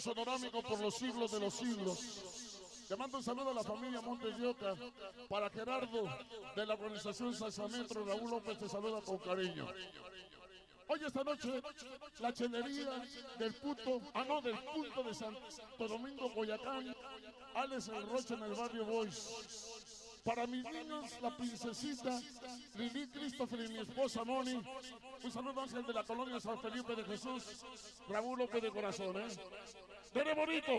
Sonorámico por los siglos de los siglos. Te mando un saludo a la familia Montes de. Para Gerardo de la organización Salsametro, Raúl López te saluda con cariño. Hoy esta noche, la chelería del puto, ah no, del punto de Santo Domingo, Boyacán, Alex El Roche en el barrio Boys. Para mis niños, la princesita Lili Christopher y mi esposa Moni. Un saludo Ángel de la colonia San Felipe de Jesús. Raúl López de Corazón, ¿eh? Tere bonito.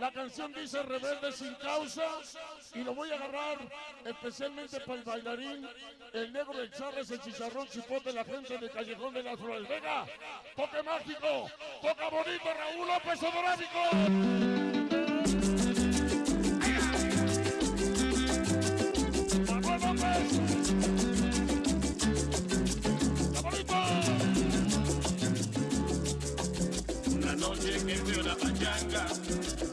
La canción dice rebelde sin causa. Y lo voy a agarrar especialmente para el bailarín, el negro, el charles, el chicharrón, chipote, la gente del Callejón de las Flores. Venga, toque mágico, toca bonito, Raúl López Odorámico. Noche que fui a la pachanga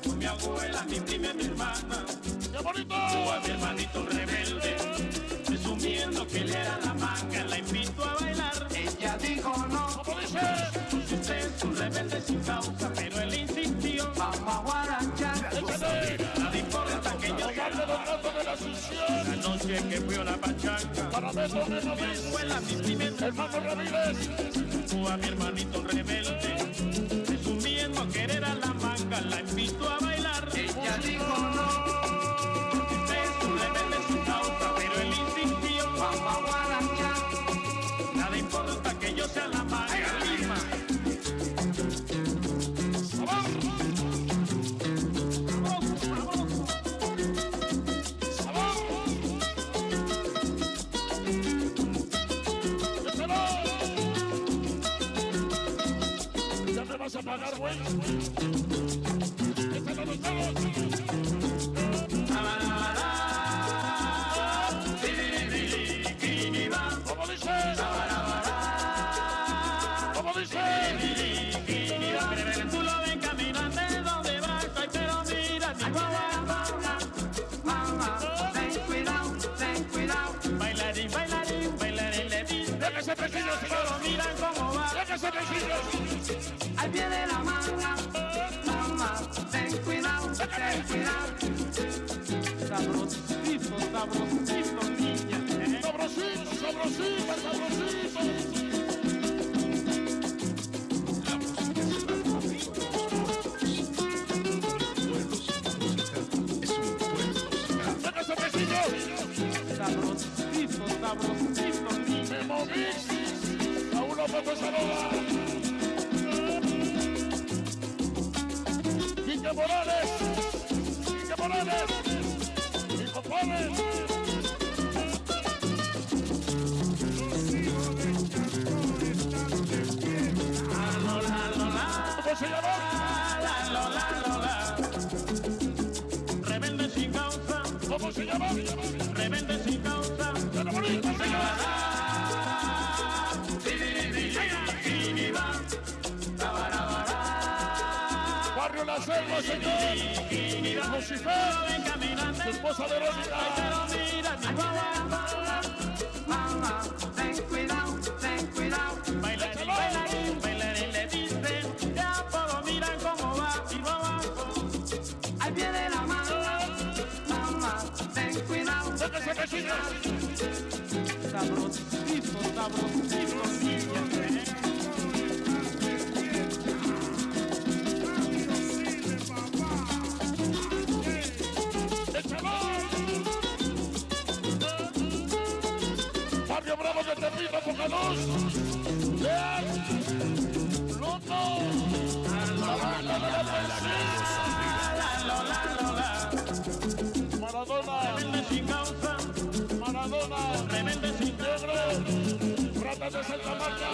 con mi abuela, mi prima y mi hermana. ¡Qué bonito! a mi hermanito rebelde, presumiendo que él era la manga, la invito a bailar. Ella dijo no, ¿Cómo dice? usted es un rebelde sin causa, pero él insistió. Vamos a guaranchar. Nada importa que yo la noche que fui a la pachanga, Para mi abuela, mi prima y mi Hermano Ramírez. a mi hermanito rebelde, Vas a pagar. ¿Cómo dice? ¿Cómo dice? Tú lo ves caminando de donde va, ay, pero mira mi guagua. Bailarín, bailarín, bailarín, le dice. Déjese pequeños, Pero miran cómo va. Déjese pequeños. De la manga, mamá, ten cuidado, ten cuidado. Sabrosito, sabrosito, niña. ¿eh? Sabrosito, sabrosito, sabrosito. Sabrosito, sabrosito, niña. Me moví. Raúl López te saluda. Quique Morales. Quique Morales. Lola, Lola, ¿Cómo se llama? la, Lola, Lola. Rebelde sin causa, ¿Cómo se llama? rebelde Barrio La Selva, señor. Lucifer. Su esposa Verónica. Mamá, ten cuidado, ten cuidado. Bailarín, bailarín, le dice, ya todos miran cómo va y va abajo. Al pie de la manga, mamá, ten cuidado. Déjese pequeños. Sabrosito, sabrosito, Maradona. sin Maradona. sin Negro. Ratas de Santa Marta.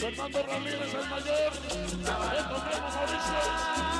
Fernando Ramírez, el mayor. Esto Mauricio.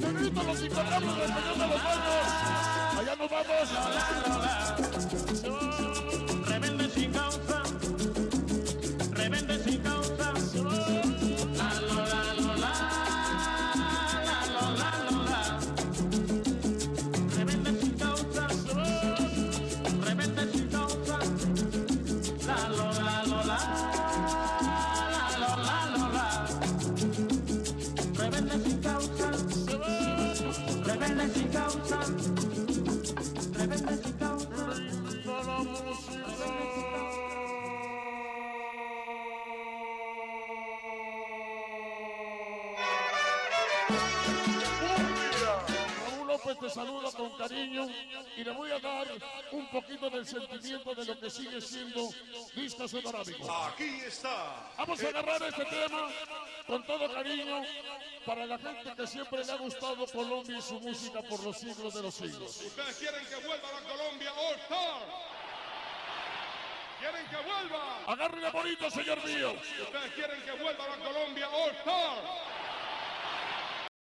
Perito, los intocables del Peñón de los. Allá nos vamos. Te saluda con cariño y le voy a dar un poquito del sentimiento de lo que sigue siendo disco sonorámico. Aquí está. Vamos a agarrar este tema con todo cariño para la gente que siempre le ha gustado Colombia y su música por los siglos de los siglos. Ustedes quieren que vuelva la Colombia All Star. Quieren que vuelva. Agárrele bonito, señor mío. Ustedes quieren que vuelva la Colombia All Star.